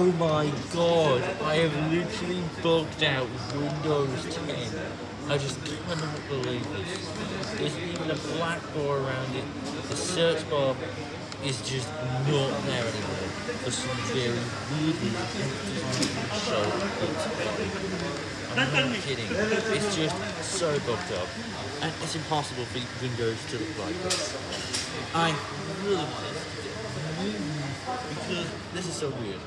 Oh my god, I have literally bugged out Windows 10. I just cannot believe this. There's even a black bar around it. The search bar is just not there anymore for some very weird reason. It's I'm not kidding. It's just so bugged up. And it's impossible for Windows to look like this. I really want this to because this is so weird.